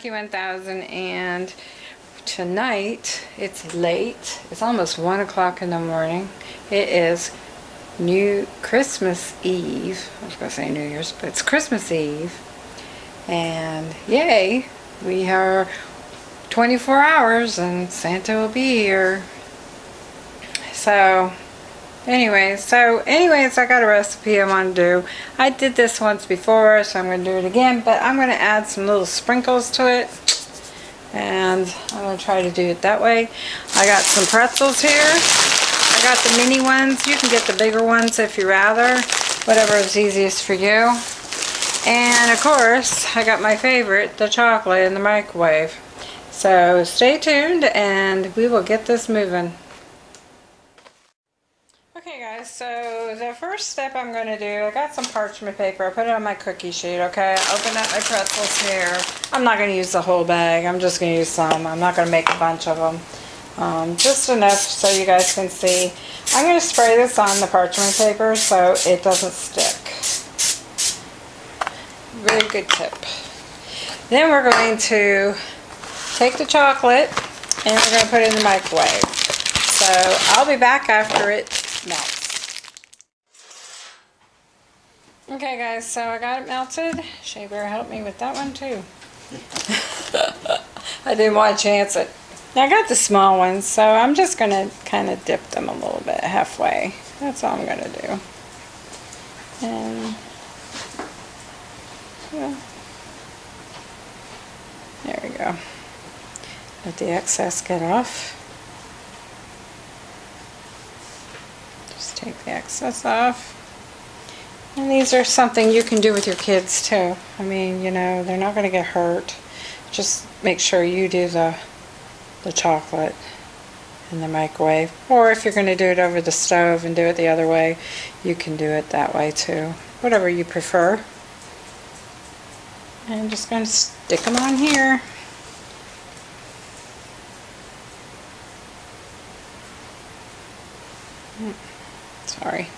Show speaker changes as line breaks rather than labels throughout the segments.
everyone, 1000 and tonight it's late. It's almost 1 o'clock in the morning. It is New Christmas Eve. I was going to say New Year's, but it's Christmas Eve. And yay, we are 24 hours and Santa will be here. So Anyway, so anyways, I got a recipe I want to do. I did this once before, so I'm going to do it again, but I'm going to add some little sprinkles to it. And I'm to try to do it that way. I got some pretzels here. I got the mini ones. You can get the bigger ones if you rather. Whatever is easiest for you. And of course, I got my favorite, the chocolate in the microwave. So stay tuned and we will get this moving. Okay guys, so the first step I'm going to do, I got some parchment paper. I put it on my cookie sheet, okay? I opened up my pretzels here. I'm not going to use the whole bag. I'm just going to use some. I'm not going to make a bunch of them. Um, just enough so you guys can see. I'm going to spray this on the parchment paper so it doesn't stick. Very good tip. Then we're going to take the chocolate and we're going to put it in the microwave. So I'll be back after it melts. Okay guys, so I got it melted. Shea Bear helped me with that one too. I didn't want to chance it. Now I got the small ones, so I'm just going to kind of dip them a little bit halfway. That's all I'm going to do. And, yeah. There we go. Let the excess get off. Take the excess off. And these are something you can do with your kids too. I mean, you know, they're not going to get hurt. Just make sure you do the, the chocolate in the microwave. Or if you're going to do it over the stove and do it the other way, you can do it that way too. Whatever you prefer. I'm just going to stick them on here. Sorry.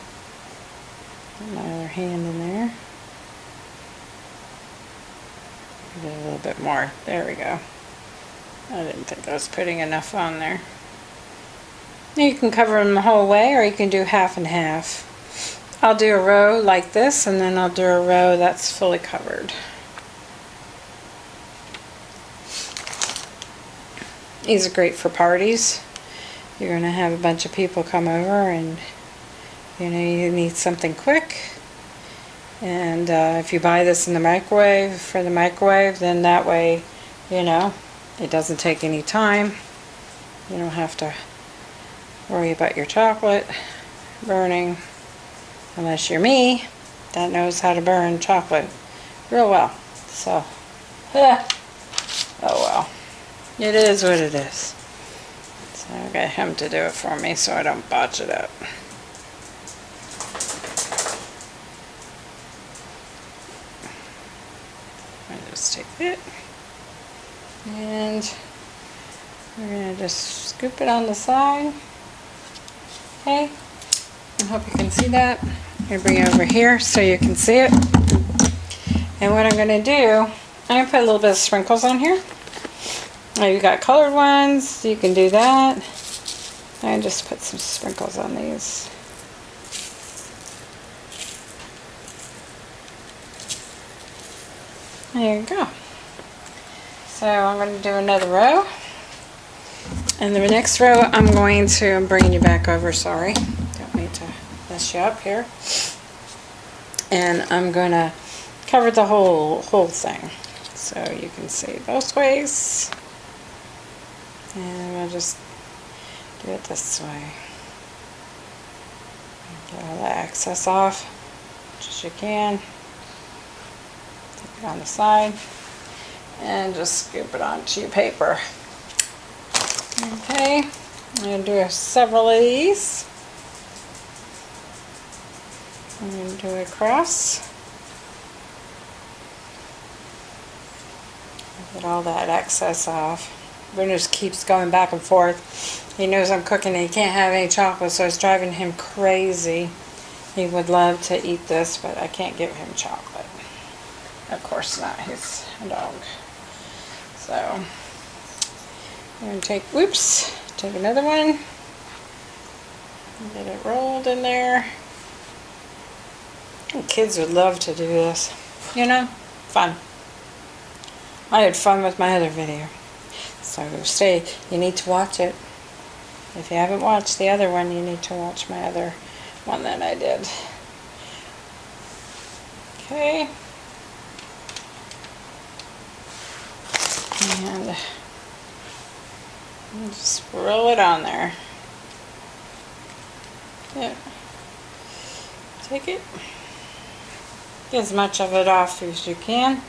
Put my other hand in there. Get a little bit more. There we go. I didn't think I was putting enough on there. You can cover them the whole way or you can do half and half. I'll do a row like this and then I'll do a row that's fully covered. These are great for parties. You're going to have a bunch of people come over and you know you need something quick. And uh, if you buy this in the microwave for the microwave then that way you know it doesn't take any time. You don't have to worry about your chocolate burning unless you're me that knows how to burn chocolate real well. So yeah. oh well. It is what it is. So I got him to do it for me so I don't botch it up just take it and we're going to just scoop it on the side. Okay, I hope you can see that. I'm to bring it over here so you can see it. And what I'm going to do, I'm going to put a little bit of sprinkles on here. Now you got colored ones, you can do that. I just put some sprinkles on these. There you go. So I'm going to do another row. And the next row I'm going to, I'm bringing you back over, sorry. Don't mean to mess you up here. And I'm going to cover the whole, whole thing. So you can see both ways. And we'll just do it this way. Get all the excess off, as you can Take it on the side and just scoop it onto your paper. Okay, I'm going to do several of these. I'm going to do a cross. Get all that excess off. Bruno just keeps going back and forth. He knows I'm cooking and he can't have any chocolate, so it's driving him crazy. He would love to eat this, but I can't give him chocolate. Of course not, he's a dog. So, I'm going to take, whoops, take another one. Get it rolled in there. Kids would love to do this. You know, fun. I had fun with my other video. So stay, you need to watch it. If you haven't watched the other one, you need to watch my other one that I did. Okay. And just roll it on there. Yeah. Take it. Get as much of it off as you can.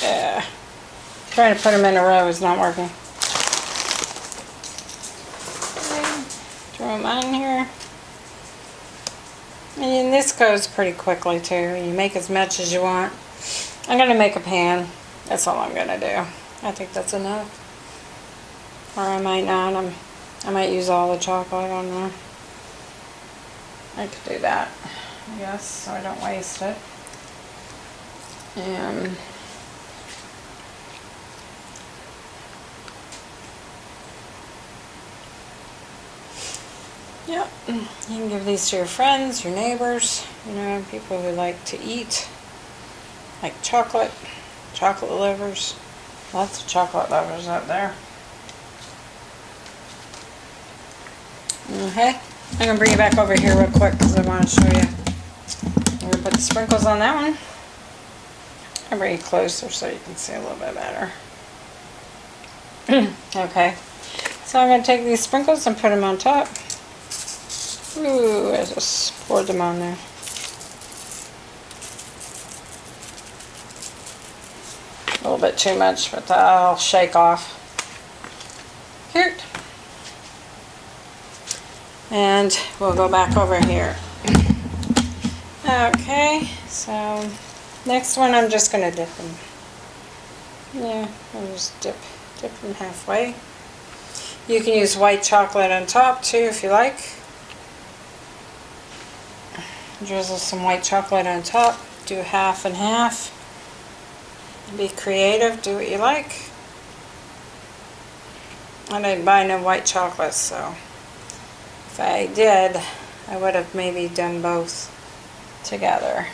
Yeah. Trying to put them in a row is not working. Okay. Throw them on here. And this goes pretty quickly too. You make as much as you want. I'm going to make a pan. That's all I'm going to do. I think that's enough. Or I might not. I'm, I might use all the chocolate. I don't know. I could do that. I guess so I don't waste it. And Yep. You can give these to your friends, your neighbors, you know, people who like to eat, like chocolate, chocolate lovers. Lots of chocolate lovers out there. Okay. I'm going to bring you back over here real quick because I want to show you. I'm going to put the sprinkles on that one. I'll bring you closer so you can see a little bit better. okay. So I'm going to take these sprinkles and put them on top. Ooh, I just poured them on there. A little bit too much, but I'll shake off. Cute. And we'll go back over here. Okay, so next one I'm just going to dip them. Yeah, I'll just dip, dip them halfway. You can use white chocolate on top too if you like. Drizzle some white chocolate on top. Do half and half. Be creative. Do what you like. I didn't buy no white chocolate, so if I did, I would have maybe done both together.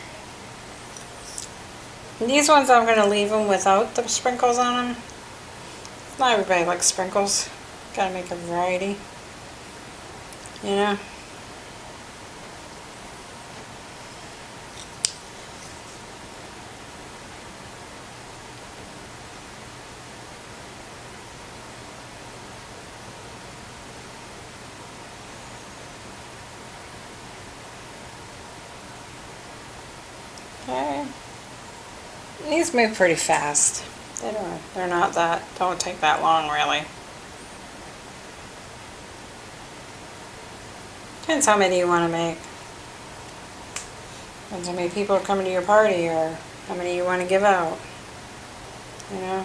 And these ones I'm going to leave them without the sprinkles on them. Not everybody likes sprinkles. Gotta make a variety. You know? These move pretty fast. They don't, they're not that, don't take that long really. Depends how many you want to make. Depends how many people are coming to your party or how many you want to give out. You know?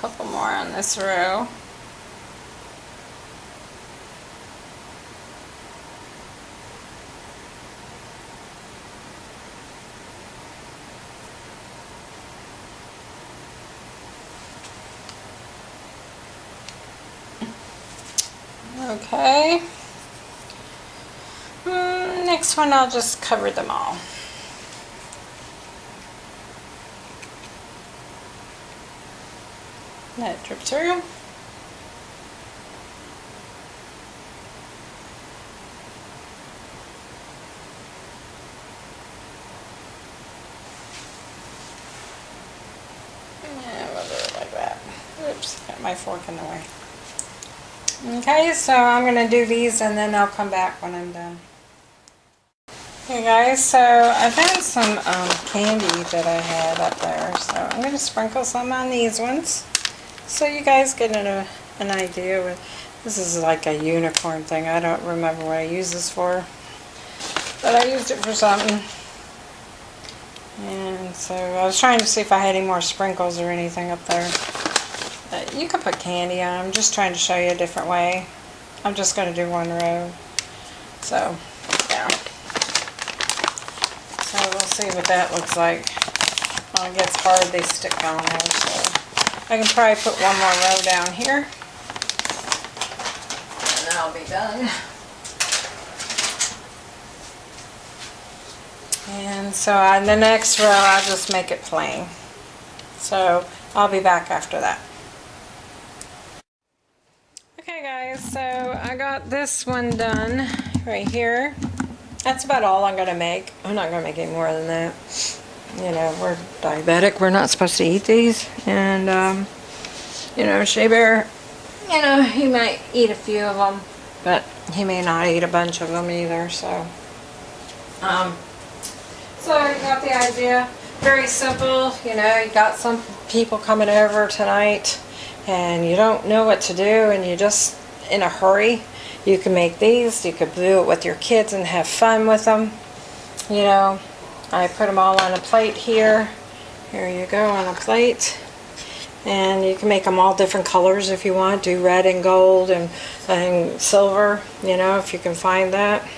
Couple more on this row. Okay. Mm, next one I'll just cover them all. Let it drip through. Yeah, we'll do it like that. Oops, got my fork in the way. Okay, so I'm going to do these and then I'll come back when I'm done. Okay guys, so I found some um, candy that I had up there, so I'm going to sprinkle some on these ones so you guys get an, uh, an idea. With, this is like a unicorn thing. I don't remember what I used this for, but I used it for something. And so I was trying to see if I had any more sprinkles or anything up there. You can put candy on. I'm just trying to show you a different way. I'm just going to do one row. So, yeah. So we'll see what that looks like. Well, it gets hard, they stick on there, so I can probably put one more row down here. And then I'll be done. And so on the next row, I'll just make it plain. So I'll be back after that. Okay guys, so I got this one done right here. That's about all I'm going to make. I'm not going to make any more than that. You know, we're diabetic. We're not supposed to eat these. And, um, you know, Shea Bear, you know, he might eat a few of them. But he may not eat a bunch of them either, so. Um, so I got the idea. Very simple. You know, you got some people coming over tonight. And you don't know what to do. And you're just in a hurry you can make these, you could do it with your kids and have fun with them. You know, I put them all on a plate here. Here you go on a plate. And you can make them all different colors if you want. Do red and gold and, and silver, you know, if you can find that.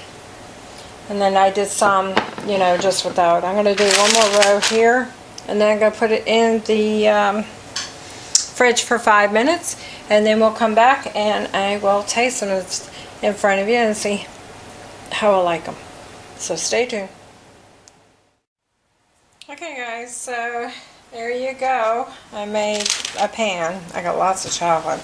And then I did some, you know, just without. I'm going to do one more row here. And then I'm going to put it in the um, fridge for five minutes. And then we'll come back and I will taste them in front of you and see how I like them. So stay tuned. Okay guys, so there you go. I made a pan. I got lots of chocolate.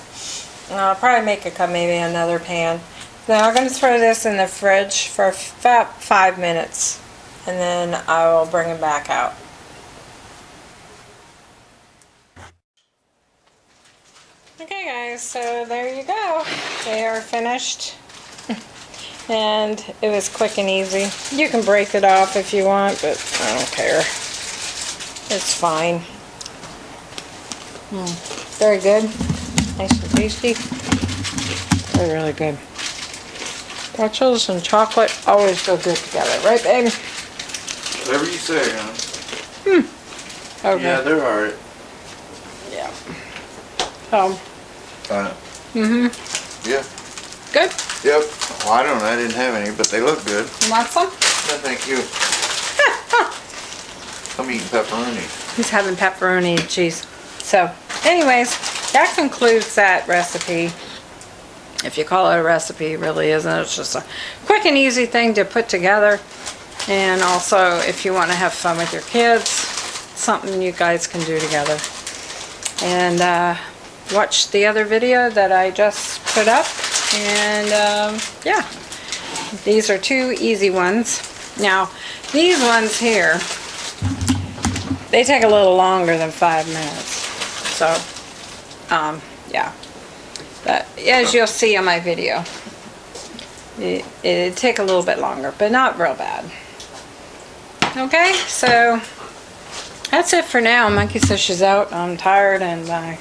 I'll probably make a maybe another pan. Now I'm going to throw this in the fridge for about five minutes and then I will bring it back out. Okay guys, so there you go. They are finished and it was quick and easy. You can break it off if you want, but I don't care. It's fine. Mm, very good. Nice and tasty. They're really good. Pretzels and chocolate always go good together, right babe?
Whatever you say, huh?
Hmm. Okay.
Yeah, they're alright.
Yeah. So.
Uh,
mm-hmm.
Yeah.
Good?
Yep. Well, I don't know. I didn't have any, but they look good.
You want some?
No, thank you. I'm eating pepperoni.
He's having pepperoni and cheese. So, anyways, that concludes that recipe. If you call it a recipe, it really isn't. It's just a quick and easy thing to put together. And also, if you want to have fun with your kids, something you guys can do together. And uh, watch the other video that I just put up. And um, yeah, these are two easy ones. Now, these ones here, they take a little longer than five minutes. So, um, yeah. But as you'll see on my video, it, it'd take a little bit longer, but not real bad. Okay, so that's it for now. Monkey says she's out. I'm tired and I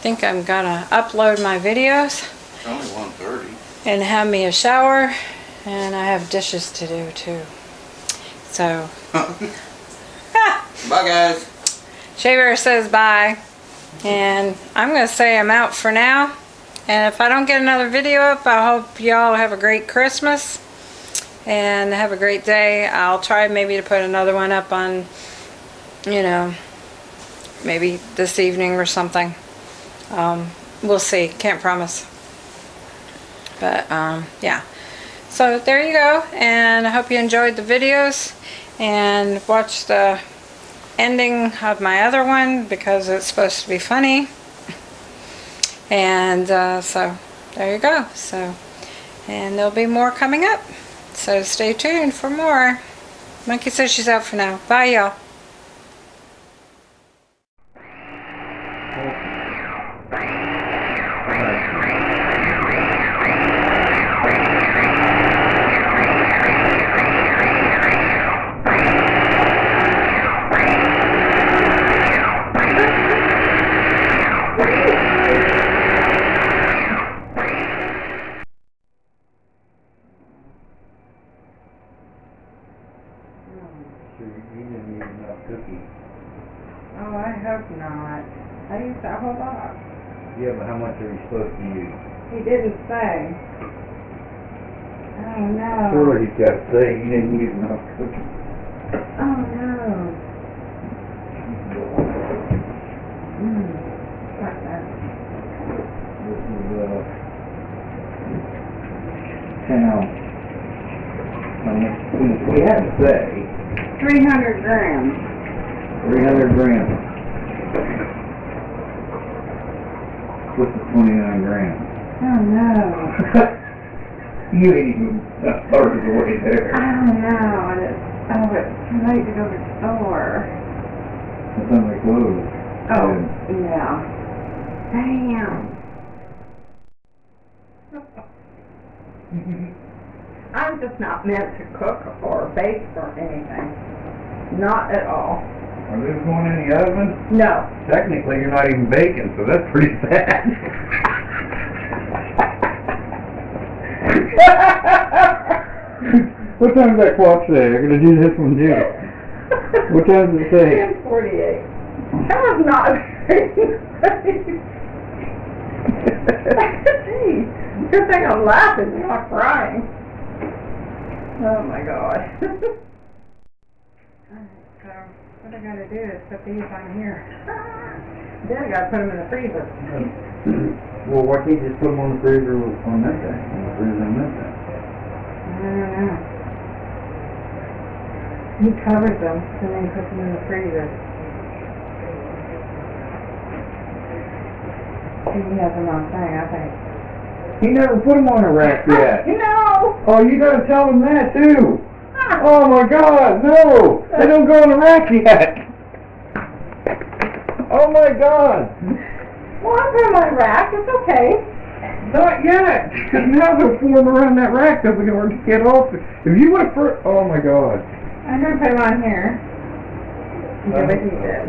think I'm gonna upload my videos.
It's Only 1.30.
And have me a shower. And I have dishes to do too. So.
bye guys.
Shea Bear says bye. And I'm going to say I'm out for now. And if I don't get another video up, I hope y'all have a great Christmas. And have a great day. I'll try maybe to put another one up on, you know, maybe this evening or something. Um, we'll see. Can't promise. But, um, yeah. So, there you go. And I hope you enjoyed the videos. And watch the ending of my other one because it's supposed to be funny. And uh, so there you go. So, and there'll be more coming up. So stay tuned for more. Monkey says she's out for now. Bye y'all.
cookie.
Oh, I hope not. I used that whole box.
Yeah, but how much are you supposed to use?
He didn't say. Oh no.
Sure, he's got to say he didn't use enough cookie.
Oh no. Mm. Fuck that.
This is, uh. How he had to say,
Three hundred grams.
three hundred grams. What's the twenty-nine grams?
Oh no.
You ain't even a third of the way there.
Oh no. And it's, oh, it's too late to go to the store.
It's only closed.
Oh, yeah. Damn. I'm just not meant to cook or bake or anything. Not at all.
Are those going in the oven?
No.
Technically, you're not even baking, so that's pretty bad. what time's that clock say? I'm gonna do this one too. What time does it say?
Ten forty-eight. That was not. Gee, good thing I'm laughing, not crying. Oh my god. so, what I gotta do is put these on here. Then I gotta put them in the freezer.
Well, why can't you just put them on the freezer on that thing? On the freezer on that thing?
I don't know. He covers them and then puts them in the freezer. He has them on thing, I think.
He never put them on a rack yet.
No!
Oh, you gotta tell him that too. Oh my God, no! They don't go on the rack yet. Oh my God,
Well, I'm putting my rack, it's okay.
not yet. Because now they'll form around that rack. They'll be hard to get off. If you would have, fir- oh my God.
I'm gonna put them on here. Do what he said.